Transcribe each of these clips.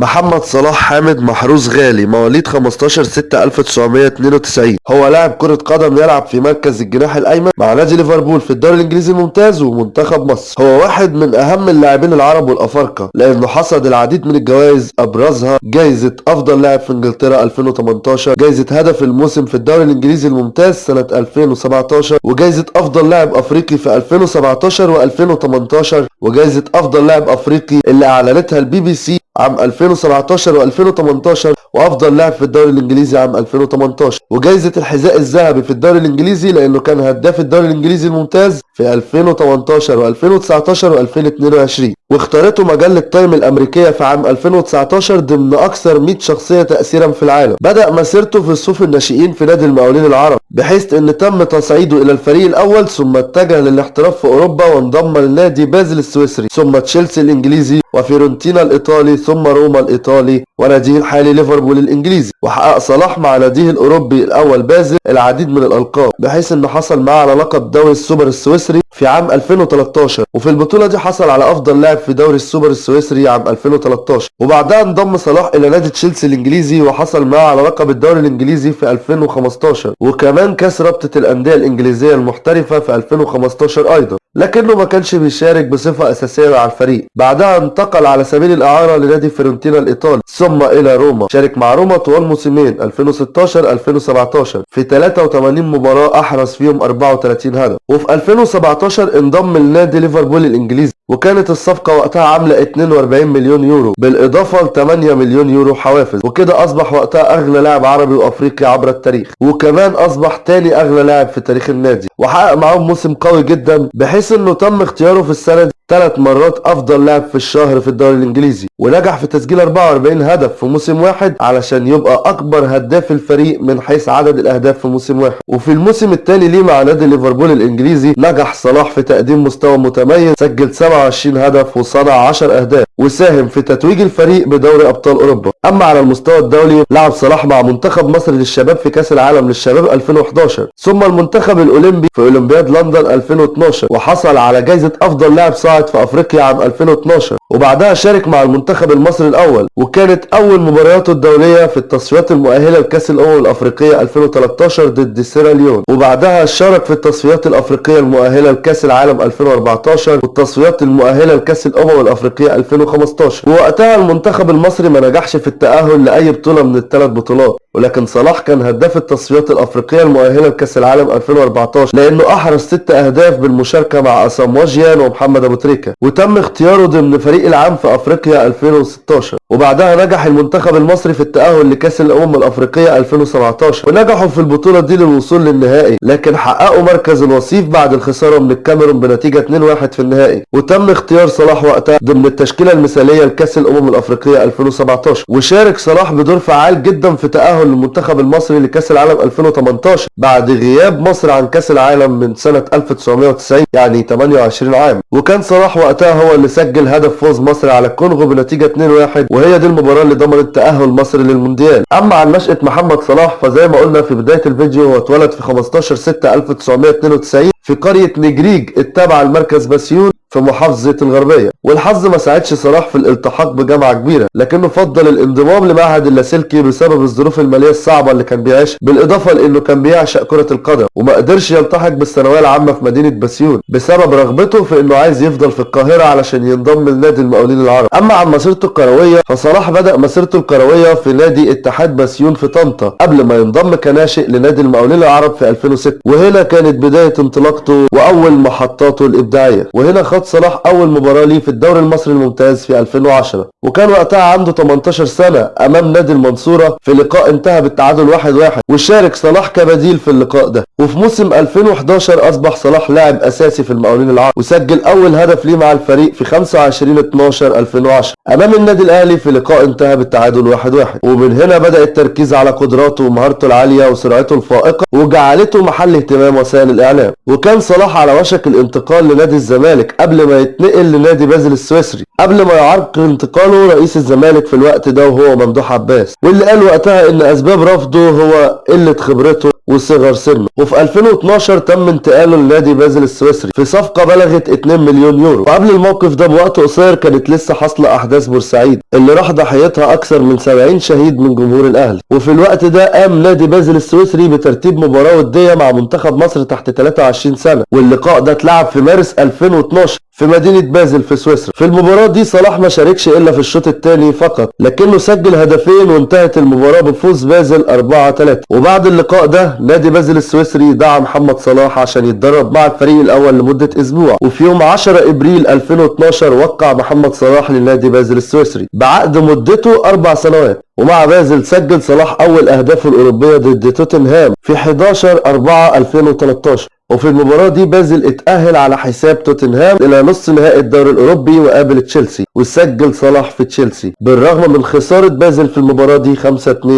محمد صلاح حامد محروس غالي مواليد 15 6 1992 هو لاعب كرة قدم يلعب في مركز الجناح الأيمن مع نادي ليفربول في الدوري الإنجليزي الممتاز ومنتخب مصر. هو واحد من أهم اللاعبين العرب والأفارقة لأنه حصد العديد من الجوائز أبرزها جايزة أفضل لاعب في إنجلترا 2018 جايزة هدف الموسم في الدوري الإنجليزي الممتاز سنة 2017 وجايزة أفضل لاعب أفريقي في 2017 و2018 وجايزة أفضل لاعب أفريقي اللي أعلنتها البي بي سي عام 2017 و2018 وأفضل لاعب في الدوري الإنجليزي عام 2018 وجائزة الحذاء الذهبي في الدوري الإنجليزي لأنه كان هداف الدوري الإنجليزي الممتاز في 2018 و2019 و2022 واختارته مجلة تايم الأمريكية في عام 2019 ضمن أكثر 100 شخصية تأثيرا في العالم. بدأ مسيرته في صفوف الناشئين في نادي المقاولين العرب بحيث إن تم تصعيده إلى الفريق الأول ثم اتجه للاحتراف في أوروبا وانضم لنادي بازل السويسري ثم تشيلسي الإنجليزي وفيورنتينا الإيطالي ثم روما الإيطالي وناديه الحالي ليفربول الإنجليزي. وحقق صلاح مع ناديه الأوروبي الأول بازل العديد من الألقاب بحيث انه حصل معاه على لقب دوري السوبر السويسري في عام 2013 وفي البطولة دي حصل على أفضل لاعب في دوري السوبر السويسري عام 2013 وبعدها انضم صلاح إلى نادي تشيلسي الإنجليزي وحصل معاه على لقب الدوري الإنجليزي في 2015 وكمان كاس رابطة الأندية الإنجليزية المحترفة في 2015 أيضا. لكنه ما كانش بيشارك بصفة أساسية مع الفريق. بعدها انتقل على سبيل الإعارة لنادي فيورنتينا الإيطالي ثم إلى روما. شارك مع روما طوال موسمين 2016-2017 في 83 مباراة أحرز فيهم 34 هدف. وفي 2017 انضم لنادي ليفربول الإنجليزي. وكانت الصفقة وقتها عاملة 42 مليون يورو بالإضافة ل 8 مليون يورو حوافز وكده أصبح وقتها أغلى لاعب عربي وأفريقي عبر التاريخ وكمان أصبح تاني أغلى لاعب في تاريخ النادي وحقق معاهم موسم قوي جدا بحيث إنه تم اختياره في السنة دي. ثلاث مرات أفضل لاعب في الشهر في الدوري الإنجليزي ونجح في تسجيل 44 هدف في موسم واحد علشان يبقى أكبر هداف الفريق من حيث عدد الأهداف في موسم واحد. وفي الموسم الثاني ليه مع نادي ليفربول الإنجليزي نجح صلاح في تقديم مستوى متميز سجل 27 هدف وصنع 10 أهداف وساهم في تتويج الفريق بدوري أبطال أوروبا. أما على المستوى الدولي لعب صلاح مع منتخب مصر للشباب في كأس العالم للشباب 2011 ثم المنتخب الأولمبي في أولمبياد لندن 2012 وحصل على جائزة أفضل لاعب صاعد في أفريقيا عام 2012 وبعدها شارك مع المنتخب المصري الأول وكانت أول مبارياته الدولية في التصفيات المؤهلة لكأس الأمم الأفريقية 2013 ضد سيراليون وبعدها شارك في التصفيات الأفريقية المؤهلة لكأس العالم 2014 والتصفيات المؤهلة لكأس الأمم الأفريقية 2015 ووقتها المنتخب المصري ما نجحش في التأهل لأي بطولة من الثلاث بطولات. ولكن صلاح كان هداف التصفيات الأفريقية المؤهلة لكأس العالم 2014 لأنه أحرز ست أهداف بالمشاركة مع أسام وجيان ومحمد أبو تريكة وتم اختياره ضمن فريق العام في أفريقيا 2016 وبعدها نجح المنتخب المصري في التأهل لكأس الأمم الأفريقية 2017 ونجحوا في البطولة دي للوصول للنهائي لكن حققوا مركز الوصيف بعد الخسارة من الكاميرون بنتيجة 2-1 في النهائي وتم اختيار صلاح وقتها ضمن التشكيلة المثالية لكأس الأمم الأفريقية 2017 وشارك صلاح بدور فعال جدا في تأهل المنتخب المصري لكأس العالم 2018 بعد غياب مصر عن كأس العالم من سنة 1990 يعني 28 عام. وكان صلاح وقتها هو اللي سجل هدف فوز مصر على الكونغو بنتيجة 2-1 وهي دي المباراة اللي ضمنت تأهل مصر للمونديال. أما عن نشأة محمد صلاح فزي ما قلنا في بداية الفيديو هو اتولد في 15 6 1992 في قرية نجريج التابعة لمركز بسيون في محافظة الغربية. والحظ ما ساعدش صلاح في الالتحاق بجامعة كبيرة لكنه فضل الانضمام لمعهد اللاسلكي بسبب الظروف المالية الصعبة اللي كان بيعيشها. بالإضافة لأنه كان بيعشق كرة القدم وما قدرش يلتحق بالثانوية العامة في مدينة بسيون. بسبب رغبته في إنه عايز يفضل في القاهرة علشان ينضم لنادي المقاولين العرب. أما عن مسيرته الكروية فصلاح بدأ مسيرته الكروية في نادي اتحاد بسيون في طنطا قبل ما ينضم كناشئ لنادي المقاولين العرب في 2006 وهنا كانت بداية انطلاقته وأول محطاته الإبداعية. وهنا خد صلاح أول مباراة ليه في الدوري المصري الممتاز في 2010 وكان وقتها عنده 18 سنة أمام نادي المنصورة في لقاء انتهى بالتعادل 1-1 وشارك صلاح كبديل في اللقاء ده. وفي موسم 2011 أصبح صلاح لاعب أساسي في المقاولين العرب. وسجل أول هدف ليه مع الفريق في 25 12 2010 أمام النادي الأهلي في لقاء انتهى بالتعادل 1-1 ومن هنا بدأ التركيز على قدراته ومهارته العالية وسرعته الفائقة وجعلته محل اهتمام وسائل الإعلام. وكان صلاح على وشك الانتقال لنادي الزمالك قبل ما يتنقل لنادي بازل السويسري قبل ما يعرقل انتقاله رئيس الزمالك في الوقت ده وهو ممدوح عباس واللي قال وقتها إن أسباب رفضه هو قلة خبرته. وصغر سنه. وفي 2012 تم انتقاله لنادي بازل السويسري في صفقة بلغت 2 مليون يورو. وقبل الموقف ده بوقت قصير كانت لسه حاصلة أحداث بورسعيد اللي راح ضحيتها أكثر من 70 شهيد من جمهور الأهلي. وفي الوقت ده قام نادي بازل السويسري بترتيب مباراة ودية مع منتخب مصر تحت 23 سنة. واللقاء ده اتلعب في مارس 2012 في مدينة بازل في سويسرا. في المباراة دي صلاح ما شاركش إلا في الشوط الثاني فقط لكنه سجل هدفين وانتهت المباراة بفوز بازل 4-3 وبعد اللقاء ده نادي بازل السويسري دعا محمد صلاح عشان يتدرب مع الفريق الأول لمدة أسبوع. وفي يوم 10 إبريل 2012 وقع محمد صلاح لنادي بازل السويسري بعقد مدته أربع سنوات. ومع بازل سجل صلاح أول أهدافه الأوروبية ضد توتنهام في 11 4 2013 وفي المباراة دي بازل اتأهل على حساب توتنهام إلى نصف نهائي الدوري الأوروبي وقابل تشيلسي. وسجل صلاح في تشيلسي بالرغم من خسارة بازل في المباراة دي 5-2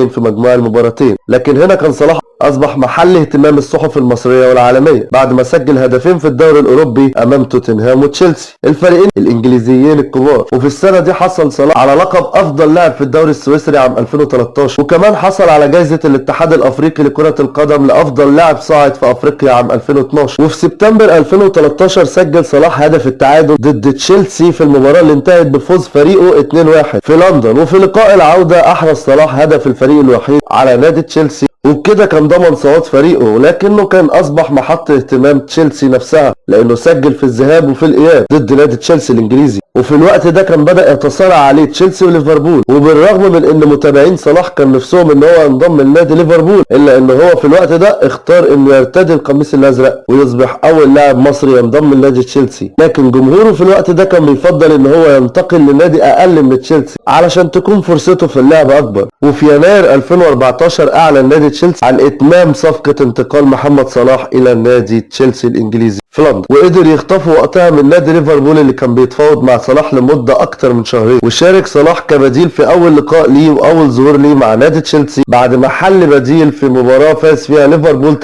في مجموع المباراتين. لكن هنا كان صلاح أصبح محل اهتمام الصحف المصرية والعالمية بعد ما سجل هدفين في الدوري الأوروبي أمام توتنهام وتشيلسي. الفريقين الإنجليزيين الكبار وفي السنة دي حصل صلاح على لقب أفضل لاعب في الدوري السويسري عام 2013 وكمان حصل على جائزة الاتحاد الأفريقي لكرة القدم لأفضل لاعب صاعد في أفريقيا عام 2012 وفي سبتمبر 2013 سجل صلاح هدف التعادل ضد تشيلسي في المباراة اللي انتهت بفوز فريقه 2-1 في لندن وفي لقاء العودة أحرز صلاح هدف الفريق الوحيد على نادي تشيلسي. وبكده كان ضمن صعود فريقه ولكنه كان أصبح محط اهتمام تشيلسي نفسها لأنه سجل في الذهاب وفي الإياب ضد نادي تشيلسي الإنجليزي. وفي الوقت ده كان بدأ يتصارع عليه تشيلسي وليفربول. وبالرغم من إن متابعين صلاح كان نفسهم إن هو ينضم لنادي ليفربول إلا إن هو في الوقت ده اختار إنه يرتدي القميص الأزرق ويصبح أول لاعب مصري ينضم لنادي تشيلسي. لكن جمهوره في الوقت ده كان بيفضل إن هو ينتقل لنادي أقل من تشيلسي علشان تكون فرصته في اللعب أكبر. وفي يناير 2014 أعلن نادي تشيلسي عن إتمام صفقة انتقال محمد صلاح إلى نادي تشيلسي الإنجليزي. في لندن وقدر يخطفوا وقتها من نادي ليفربول اللي كان بيتفاوض مع صلاح لمدة أكتر من شهرين. وشارك صلاح كبديل في أول لقاء ليه وأول ظهور ليه مع نادي تشيلسي بعد ما حل بديل في مباراة فاز فيها ليفربول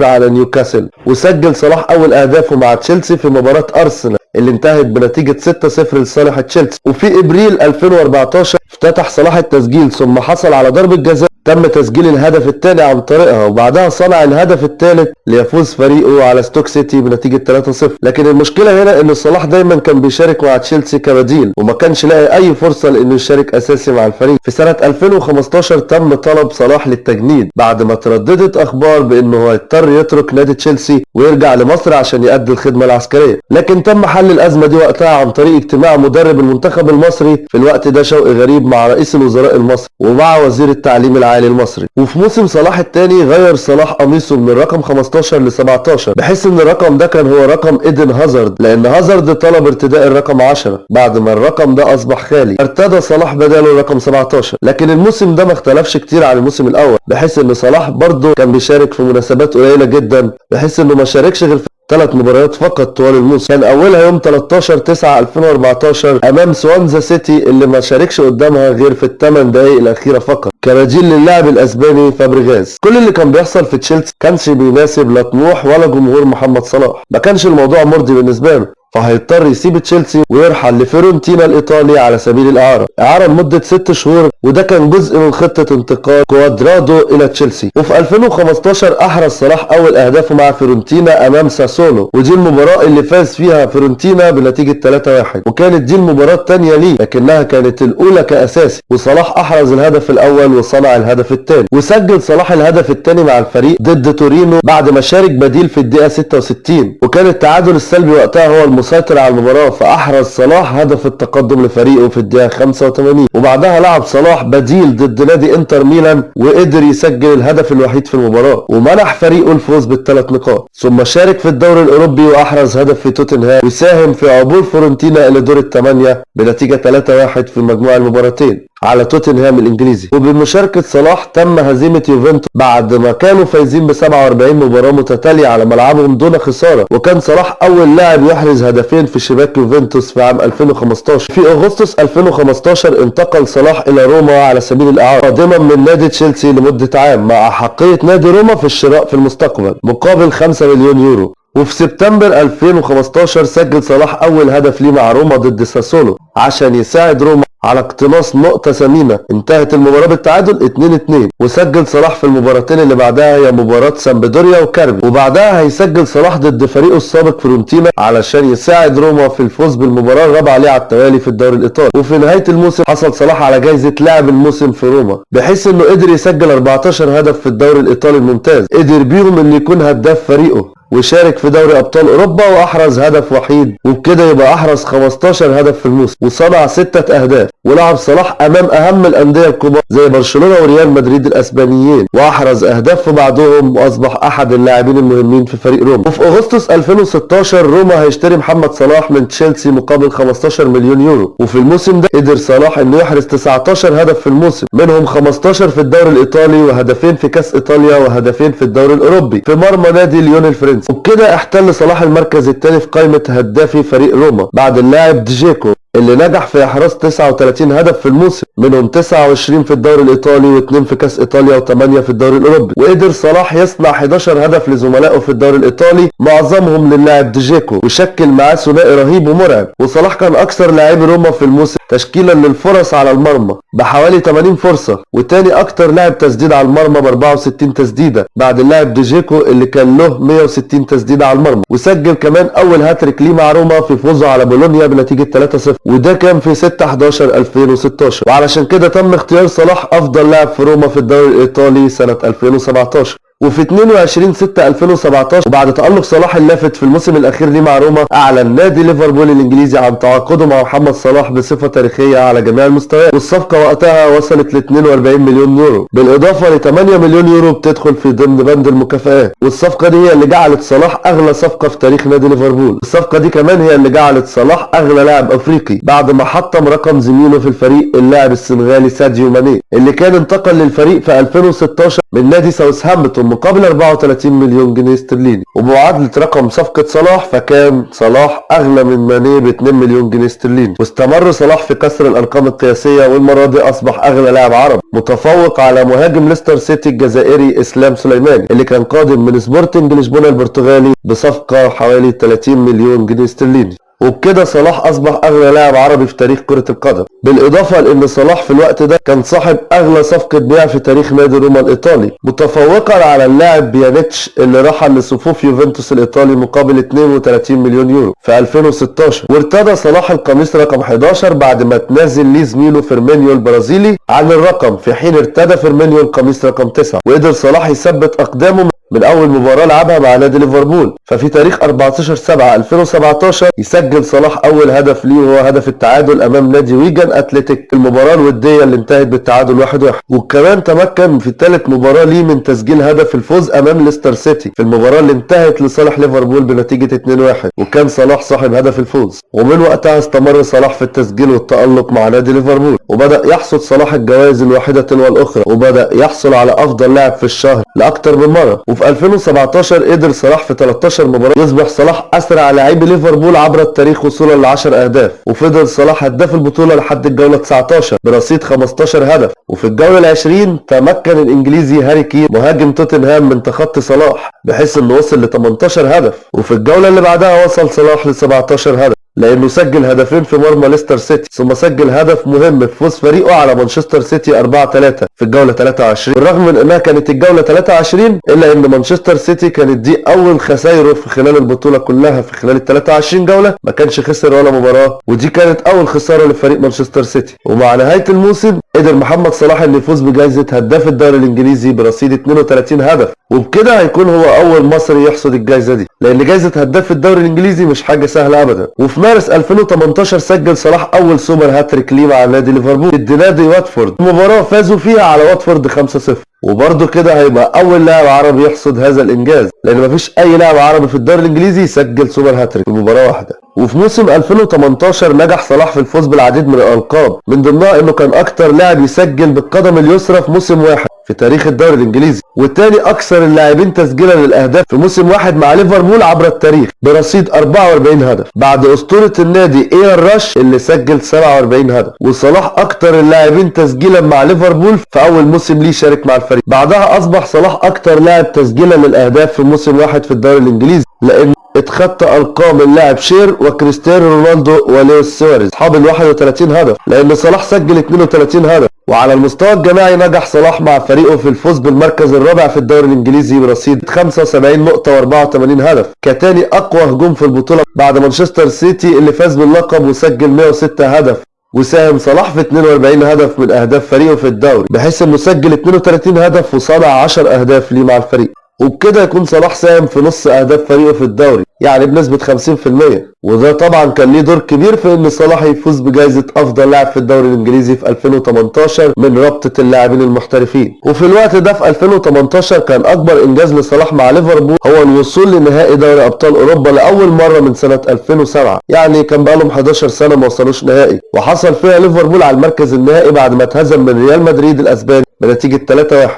3-0 على نيوكاسل. وسجل صلاح أول أهدافه مع تشيلسي في مباراة أرسنال اللي انتهت بنتيجة 6-0 لصالح تشيلسي. وفي إبريل 2014 افتتح صلاح التسجيل ثم حصل على ضربة جزاء تم تسجيل الهدف الثاني عن طريقها وبعدها صنع الهدف الثالث ليفوز فريقه على ستوك سيتي بنتيجة 3-0 لكن المشكلة هنا إن صلاح دايما كان بيشارك مع تشيلسي كبديل وما كانش لاقي أي فرصة لإنه يشارك أساسي مع الفريق. في سنة 2015 تم طلب صلاح للتجنيد بعد ما ترددت أخبار بإنه هيضطر يترك نادي تشيلسي ويرجع لمصر عشان يؤدي الخدمة العسكرية. لكن تم حل الأزمة دي وقتها عن طريق اجتماع مدرب المنتخب المصري في الوقت ده شوقي غريب مع رئيس الوزراء المصري ومع وزير التعليم العالي المصري. وفي موسم صلاح الثاني غير صلاح قميصه من الرقم 15 ل 17 بحيث إن الرقم ده كان هو رقم إيدن هازارد لأن هازارد طلب ارتداء الرقم 10 بعد ما الرقم ده أصبح خالي ارتدى صلاح بداله الرقم 17 لكن الموسم ده ما اختلفش كتير عن الموسم الأول بحيث إن صلاح برضه كان بيشارك في مناسبات قليلة جدا بحيث إنه ما شاركش غير في ثلاث مباريات فقط طوال الموسم. كان أولها يوم 13 9 2014 أمام سوانزا سيتي اللي ما شاركش قدامها غير في الثمان دقائق الأخيرة فقط. كبديل للاعب الأسباني فابريغاز كل اللي كان بيحصل في تشيلسي كانش بيناسب لا طموح ولا جمهور محمد صلاح. ما كانش الموضوع مرضي بالنسبة له. فهيضطر يسيب تشيلسي ويرحل لفيورنتينا الايطالي على سبيل الإعارة. إعارة لمدة ست شهور وده كان جزء من خطة انتقال كوادرادو إلى تشيلسي. وفي 2015 أحرز صلاح أول أهدافه مع فيورنتينا أمام ساسولو ودي المباراة اللي فاز فيها فيورنتينا بنتيجة 3-1 وكانت دي المباراة الثانية ليه لكنها كانت الأولى كأساسي. وصلاح أحرز الهدف الأول وصنع الهدف الثاني وسجل صلاح الهدف الثاني مع الفريق ضد تورينو بعد ما شارك بديل في الدقيقة 66 وكان التعادل السلبي وقتها هو المسيطر على المباراة فأحرز صلاح هدف التقدم لفريقه في الدقيقة 85 وبعدها لعب صلاح بديل ضد نادي إنتر ميلان وقدر يسجل الهدف الوحيد في المباراة ومنح فريقه الفوز بالثلاث نقاط. ثم شارك في الدوري الأوروبي وأحرز هدف في توتنهام وساهم في عبور فورنتينا إلى دور الثمانية بنتيجة 3-1 في مجموع المباراتين. على توتنهام الإنجليزي. وبمشاركة صلاح تم هزيمة يوفنتوس بعد ما كانوا فايزين ب 47 مباراة متتالية على ملعبهم دون خسارة. وكان صلاح أول لاعب يحرز هدفين في شباك يوفنتوس في عام 2015 في أغسطس 2015 انتقل صلاح إلى روما على سبيل الإعارة قادما من نادي تشيلسي لمدة عام مع احقية نادي روما في الشراء في المستقبل مقابل 5 مليون يورو. وفي سبتمبر 2015 سجل صلاح أول هدف ليه مع روما ضد ساسولو عشان يساعد روما على اقتناص نقطة ثمينة انتهت المباراة بالتعادل 2-2 وسجل صلاح في المباراتين اللي بعدها هي مباراة سامبدوريا وكاربي. وبعدها هيسجل صلاح ضد فريقه السابق فيورنتينا علشان يساعد روما في الفوز بالمباراة الرابعة ليه على التوالي في الدوري الإيطالي. وفي نهاية الموسم حصل صلاح على جايزة لاعب الموسم في روما بحيث إنه قدر يسجل 14 هدف في الدوري الإيطالي الممتاز. قدر بيهم إنه يكون هداف فريقه. وشارك في دوري أبطال أوروبا وأحرز هدف وحيد. وبكده يبقى أحرز 15 هدف في الموسم وصنع 6 أهداف. ولعب صلاح أمام أهم الأندية الكبار زي برشلونة وريال مدريد الأسبانيين. وأحرز أهداف في بعضهم وأصبح أحد اللاعبين المهمين في فريق روما. وفي أغسطس 2016 روما هيشتري محمد صلاح من تشيلسي مقابل 15 مليون يورو. وفي الموسم ده قدر صلاح إنه يحرز 19 هدف في الموسم. منهم 15 في الدوري الإيطالي وهدفين في كأس إيطاليا وهدفين في الدوري الأوروبي. في مرمى نادي ليون الفرنسي وبكده احتل صلاح المركز الثاني في قائمة هدافي فريق روما بعد اللاعب ديجيكو اللي نجح في إحراز 39 هدف في الموسم. منهم 29 في الدوري الإيطالي و2 في كأس إيطاليا و8 في الدوري الأوروبي. وقدر صلاح يصنع 11 هدف لزملائه في الدوري الإيطالي معظمهم للاعب ديجيكو وشكل معاه ثنائي رهيب ومرعب. وصلاح كان أكثر لاعبي روما في الموسم تشكيلا للفرص على المرمى بحوالي 80 فرصة. وتاني أكتر لاعب تسديد على المرمى ب 64 تسديدة بعد اللاعب ديجيكو اللي كان له 160 تسديدة على المرمى. وسجل كمان أول هاتريك ليه مع روما في فوزه على بولونيا بنتيجة 3-0 وده كان في 6 11 2016 وعلشان كده تم اختيار صلاح أفضل لاعب في روما في الدوري الإيطالي سنة 2017 وفي 22 6 2017 وبعد تألق صلاح اللافت في الموسم الأخير ليه مع روما أعلن نادي ليفربول الإنجليزي عن تعاقده مع محمد صلاح بصفقة تاريخية على جميع المستويات. والصفقة وقتها وصلت ل 42 مليون يورو. بالإضافة ل 8 مليون يورو بتدخل في ضمن بند المكافآت. والصفقة دي هي اللي جعلت صلاح أغلى صفقة في تاريخ نادي ليفربول. الصفقة دي كمان هي اللي جعلت صلاح أغلى لاعب أفريقي بعد ما حطم رقم زميله في الفريق اللاعب السنغالي ساديو ماني اللي كان انتقل للفريق في 2016 من نادي ساوثهامبتون مقابل 34 مليون جنيه استرليني. وبمعادلة رقم صفقة صلاح فكان صلاح أغلى من ماني ب 2 مليون جنيه استرليني. واستمر صلاح في كسر الأرقام القياسية والمرة دي أصبح أغلى لاعب عربي متفوق على مهاجم ليستر سيتي الجزائري إسلام سليماني اللي كان قادم من سبورتنج لشبونة البرتغالي بصفقة حوالي 30 مليون جنيه استرليني. وبكده صلاح أصبح اغلى لاعب عربي في تاريخ كرة القدم. بالإضافة لأن صلاح في الوقت ده كان صاحب اغلى صفقة بيع في تاريخ نادي روما الإيطالي متفوقا على اللاعب بيانيتش اللي رحل لصفوف يوفنتوس الإيطالي مقابل 32 مليون يورو في 2016 وارتدى صلاح القميص رقم 11 بعد ما تنازل ليه زميله فيرمينيو البرازيلي عن الرقم في حين ارتدى فيرمينيو القميص رقم 9 وقدر صلاح يثبت أقدامه من أول مباراة لعبها مع نادي ليفربول. ففي تاريخ 14 7 2017 يسجل صلاح أول هدف ليه وهو هدف التعادل أمام نادي ويجن أتلتيك في المباراة الودية اللي انتهت بالتعادل 1 1 وكمان تمكن في ثالث مباراة ليه من تسجيل هدف الفوز أمام ليستر سيتي في المباراة اللي انتهت لصالح ليفربول بنتيجة 2 1 وكان صلاح صاحب هدف الفوز. ومن وقتها استمر صلاح في التسجيل والتألق مع نادي ليفربول. وبدأ يحصد صلاح الجوائز الواحدة تلو الأخرى. وبدأ يحصل على أفضل لاعب في الشهر لأكثر من مرة. وفي 2017 قدر صلاح في 13 مباراة يصبح صلاح أسرع لاعبي ليفربول عبر التاريخ وصولا ل 10 أهداف. وفضل صلاح هداف البطولة لحد الجولة 19 برصيد 15 هدف. وفي الجولة ال 20 تمكن الإنجليزي هاري كين مهاجم توتنهام من تخطي صلاح بحيث إنه وصل ل 18 هدف. وفي الجولة اللي بعدها وصل صلاح ل 17 هدف. لأنه سجل هدفين في مرمى ليستر سيتي ثم سجل هدف مهم في فوز فريقه على مانشستر سيتي 4 3 في الجولة 23 بالرغم من إنها كانت الجولة 23 إلا إن مانشستر سيتي كانت دي أول خسائره في خلال البطولة كلها في خلال ال 23 جولة ما كانش خسر ولا مباراة ودي كانت أول خسارة لفريق مانشستر سيتي. ومع نهاية الموسم قدر محمد صلاح انه يفوز بجائزة هداف الدوري الإنجليزي برصيد 32 هدف. وبكده هيكون هو أول مصري يحصد الجائزة دي. لأن جائزة هداف الدوري الإنجليزي مش حاجة سهلة ابدا. وفي مارس 2018 سجل صلاح أول سوبر هاتريك ليه مع نادي ليفربول. ضد نادي واتفورد. مباراه فازوا فيها على واتفورد 5-0 وبرضه كده هيبقى أول لاعب عربي يحصد هذا الإنجاز لأن مفيش أي لاعب عربي في الدوري الإنجليزي يسجل سوبر هاتريك في مباراه واحدة. وفي موسم 2018 نجح صلاح في الفوز بالعديد من الألقاب من ضمنها إنه كان أكتر لاعب يسجل بالقدم اليسرى في موسم واحد. في تاريخ الدوري الإنجليزي. والتاني أكثر اللاعبين تسجيلا للأهداف في موسم واحد مع ليفربول عبر التاريخ برصيد 44 هدف بعد أسطورة النادي ايان راش اللي سجل 47 هدف. وصلاح أكثر اللاعبين تسجيلا مع ليفربول في أول موسم ليه شارك مع الفريق. بعدها أصبح صلاح أكثر لاعب تسجيلا للأهداف في موسم واحد في الدوري الإنجليزي لأنه اتخطى أرقام اللاعب شيرر وكريستيانو رونالدو ولويس سواريز. أصحاب ال 31 هدف. لأن صلاح سجل 32 هدف. وعلى المستوى الجماعي نجح صلاح مع فريقه في الفوز بالمركز الرابع في الدوري الإنجليزي برصيد 75 نقطة و84 هدف. كتاني أقوى هجوم في البطولة بعد مانشستر سيتي اللي فاز باللقب وسجل 106 هدف. وساهم صلاح في 42 هدف من أهداف فريقه في الدوري. بحيث إنه سجل 32 هدف وصنع 10 أهداف ليه مع الفريق. وبكده يكون صلاح ساهم في نص أهداف فريقه في الدوري يعني بنسبة 50% وده طبعا كان ليه دور كبير في إن صلاح يفوز بجائزة أفضل لاعب في الدوري الإنجليزي في 2018 من رابطة اللاعبين المحترفين. وفي الوقت ده في 2018 كان أكبر إنجاز لصلاح مع ليفربول هو الوصول لنهائي دوري أبطال أوروبا لأول مرة من سنة 2007 يعني كان بقالهم 11 سنة ما وصلوش نهائي. وحصل فيها ليفربول على المركز النهائي بعد ما اتهزم من ريال مدريد الأسباني بنتيجة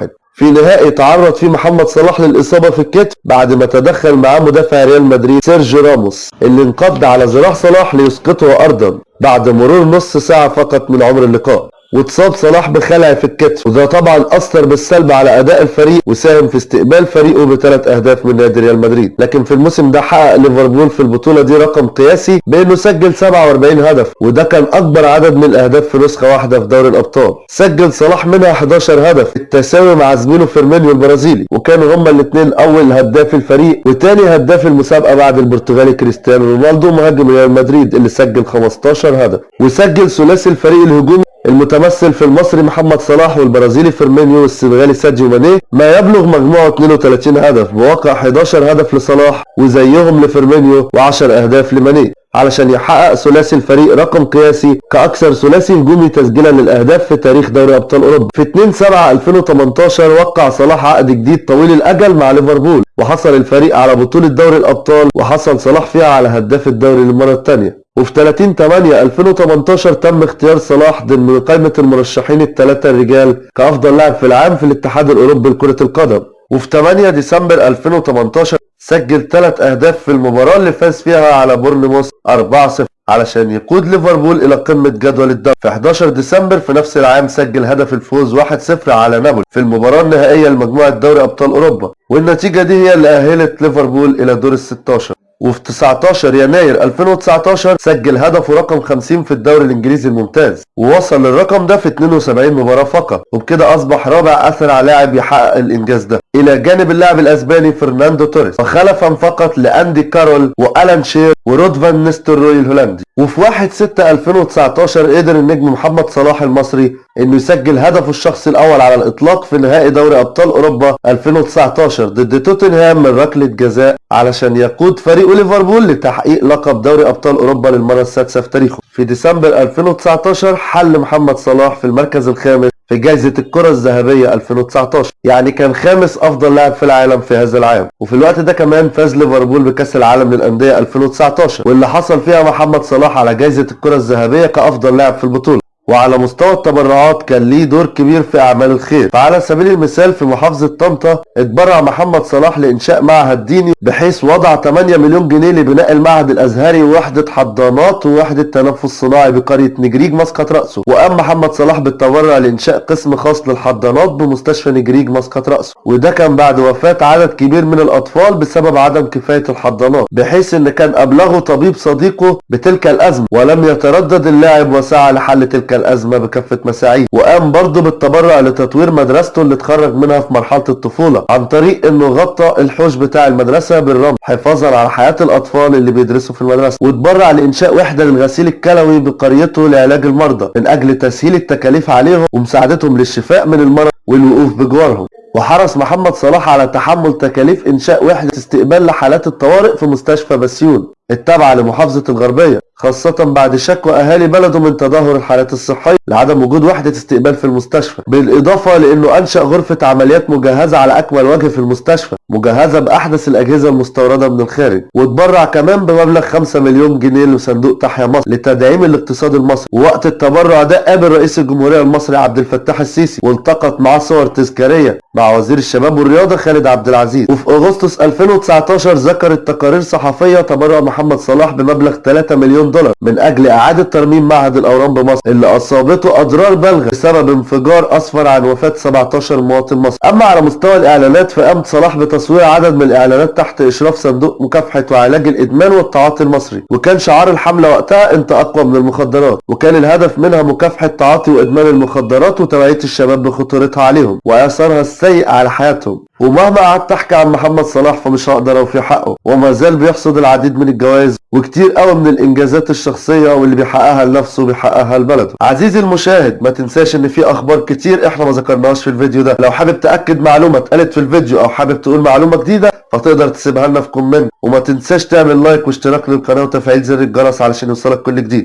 3-1 في نهائي تعرض فيه محمد صلاح للإصابة في الكتف بعد ما تدخل معاه مدافع ريال مدريد سيرجيو راموس اللي انقض على ذراع صلاح ليسقطه أرضا بعد مرور نص ساعة فقط من عمر اللقاء. واتصاب صلاح بخلع في الكتف وده طبعا أثر بالسلب على أداء الفريق وساهم في استقبال فريقه بثلاث أهداف من نادي ريال مدريد. لكن في الموسم ده حقق ليفربول في البطولة دي رقم قياسي بأنه سجل 47 هدف وده كان أكبر عدد من الأهداف في نسخة واحدة في دوري الأبطال. سجل صلاح منها 11 هدف بالتساوي مع زميله فيرمينيو البرازيلي وكانوا هما الاثنين أول هداف الفريق وتاني هداف المسابقة بعد البرتغالي كريستيانو رونالدو مهاجم ريال مدريد اللي سجل 15 هدف وسجل ثلاثي الفريق الهجومي المتمثل في المصري محمد صلاح والبرازيلي فيرمينيو والسنغالي ساديو ماني. ما يبلغ مجموعة 32 هدف بواقع 11 هدف لصلاح وزيهم لفيرمينيو و10 أهداف لماني. علشان يحقق ثلاثي الفريق رقم قياسي كأكثر ثلاثي هجومي تسجيلا للأهداف في تاريخ دوري أبطال أوروبا. في 2 7 2018 وقع صلاح عقد جديد طويل الأجل مع ليفربول وحصل الفريق على بطولة دوري الأبطال وحصل صلاح فيها على هداف الدوري للمرة الثانية. وفي 30 8 2018 تم اختيار صلاح ضمن قائمة المرشحين الثلاثة الرجال كأفضل لاعب في العام في الاتحاد الأوروبي لكرة القدم. وفي 8 ديسمبر 2018 سجل ثلاث أهداف في المباراة اللي فاز فيها على بورنموث 4-0 علشان يقود ليفربول إلى قمة جدول الدوري. في 11 ديسمبر في نفس العام سجل هدف الفوز 1-0 على نابولي في المباراة النهائية لمجموعة دوري أبطال أوروبا. والنتيجة دي هي اللي أهلت ليفربول إلى دور ال 16 وفي 19 يناير 2019 سجل هدفه رقم 50 في الدوري الإنجليزي الممتاز ووصل للرقم ده في 72 مباراة فقط وبكده أصبح رابع اسرع لاعب يحقق الإنجاز ده. إلى جانب اللاعب الأسباني فرناندو توريس وخلفا فقط لأندي كارول وألان شيرر ورود فان نيستلروي الهولندي. وفي 1 6 2019 قدر النجم محمد صلاح المصري إنه يسجل هدفه الشخصي الأول على الإطلاق في نهائي دوري أبطال أوروبا 2019 ضد توتنهام من ركلة جزاء علشان يقود فريقه ليفربول لتحقيق لقب دوري أبطال أوروبا للمرة السادسة في تاريخه. في ديسمبر 2019 حل محمد صلاح في المركز الخامس في جائزة الكرة الذهبية 2019 يعني كان خامس أفضل لاعب في العالم في هذا العام. وفي الوقت ده كمان فاز ليفربول بكأس العالم للأندية 2019 واللي حصل فيها محمد صلاح على جائزة الكرة الذهبية كأفضل لاعب في البطولة. وعلى مستوى التبرعات كان ليه دور كبير في أعمال الخير. فعلى سبيل المثال في محافظة طنطا اتبرع محمد صلاح لإنشاء معهد ديني بحيث وضع 8 مليون جنيه لبناء المعهد الأزهري ووحدة حضانات ووحدة تنفس صناعي بقرية نجريج مسقط رأسه. وقام محمد صلاح بالتبرع لإنشاء قسم خاص للحضانات بمستشفى نجريج مسقط رأسه. وده كان بعد وفاة عدد كبير من الأطفال بسبب عدم كفاية الحضانات بحيث إن كان أبلغه طبيب صديقه بتلك الأزمة. ولم يتردد اللاعب وسعى لحل تلك الأزمة بكافة مساعيه وقام برضه بالتبرع لتطوير مدرسته اللي اتخرج منها في مرحلة الطفولة عن طريق إنه غطى الحوش بتاع المدرسة بالرمل حفاظا على حياة الأطفال اللي بيدرسوا في المدرسة. واتبرع لإنشاء وحدة للغسيل الكلوي بقريته لعلاج المرضى من أجل تسهيل التكاليف عليهم ومساعدتهم للشفاء من المرض والوقوف بجوارهم. وحرص محمد صلاح على تحمل تكاليف إنشاء وحدة استقبال لحالات الطوارئ في مستشفى بسيون التابعة لمحافظة الغربية. خاصة بعد شكوى أهالي بلده من تدهور الحالات الصحية لعدم وجود وحدة استقبال في المستشفى. بالإضافة لأنه أنشأ غرفة عمليات مجهزة على أكمل وجه في المستشفى مجهزة بأحدث الأجهزة المستوردة من الخارج واتبرع كمان بمبلغ 5 مليون جنيه لصندوق تحيا مصر لتدعيم الاقتصاد المصري. ووقت التبرع ده قابل رئيس الجمهورية المصري عبد الفتاح السيسي والتقط معاه صور تذكارية مع وزير الشباب والرياضة خالد عبد العزيز. وفي أغسطس 2019 ذكرت تقارير صحفية تبرع محمد صلاح بمبلغ 3 مليون مليون دولار من أجل إعادة ترميم معهد الأورام بمصر اللي أصابته أضرار بالغة بسبب انفجار اسفر عن وفاة 17 مواطن مصري أما على مستوى الإعلانات فقام صلاح بتصوير عدد من الإعلانات تحت إشراف صندوق مكافحة وعلاج الإدمان والتعاطي المصري. وكان شعار الحملة وقتها أنت أقوى من المخدرات وكان الهدف منها مكافحة تعاطي وإدمان المخدرات وتوعية الشباب بخطورتها عليهم واثرها السيء على حياتهم. ومهما قعدت احكي عن محمد صلاح فمش هقدر اوفي حقه. وما زال بيحصد العديد من الجوائز وكتير قوي من الانجازات الشخصية واللي بيحققها لنفسه وبيحققها لبلده. عزيزي المشاهد ما تنساش ان في أخبار كتير إحنا ما ذكرناهاش في الفيديو ده. لو حابب تأكد معلومة اتقالت في الفيديو أو حابب تقول معلومة جديدة فتقدر تسيبها لنا في comment. وما تنساش تعمل like واشتراك للقناة وتفعيل زر الجرس علشان يوصلك كل جديد.